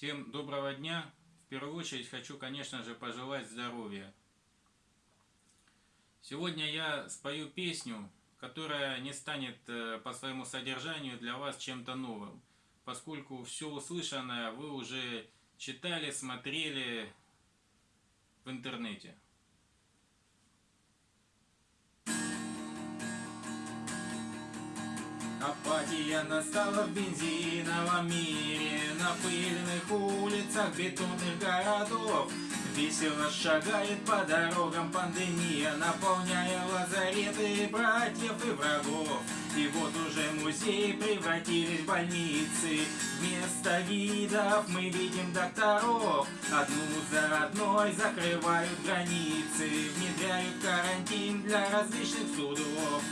Всем доброго дня. В первую очередь хочу, конечно же, пожелать здоровья. Сегодня я спою песню, которая не станет э, по своему содержанию для вас чем-то новым, поскольку все услышанное вы уже читали, смотрели в интернете. Апатия настала в бензиновом мире. На пыльных улицах бетонных городов Весело шагает по дорогам пандемия Наполняя лазареты братьев и врагов. И вот уже музеи превратились в больницы. Вместо гидов мы видим докторов. Одну за одной закрывают границы Внедряют карантин для различных судов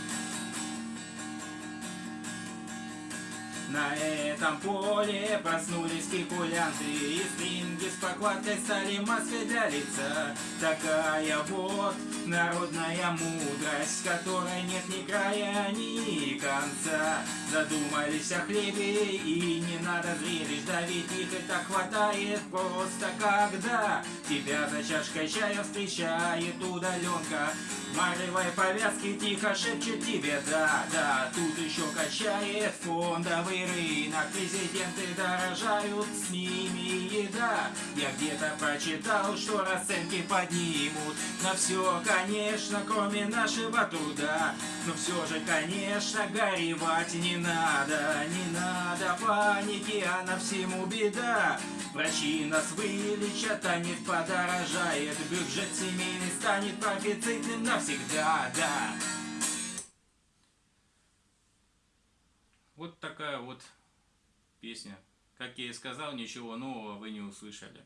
На этом поле проснулись спекулянты И стринги с покладкой стали маской для лица. Такая вот народная мудрость Которой нет ни края, ни конца. Задумались о хлебе и не надо зрелищ Да ведь их и так хватает просто когда Тебя за чашкой чая встречает удаленка. Маревой повязки тихо шепчет тебе да, да Тут еще качает фондовый рынок Президенты дорожают, с ними еда. Я где-то прочитал, что расценки поднимут. На все, конечно, кроме нашего труда. Но все же, конечно, горевать не надо. Не надо паники, а на всему беда. Врачи нас вылечат, а нефть подорожает Бюджет семейный станет профицитным навсегда, да песня. Как я и сказал, ничего нового вы не услышали.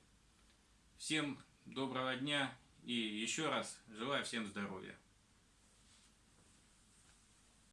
Всем доброго дня и еще раз желаю всем здоровья.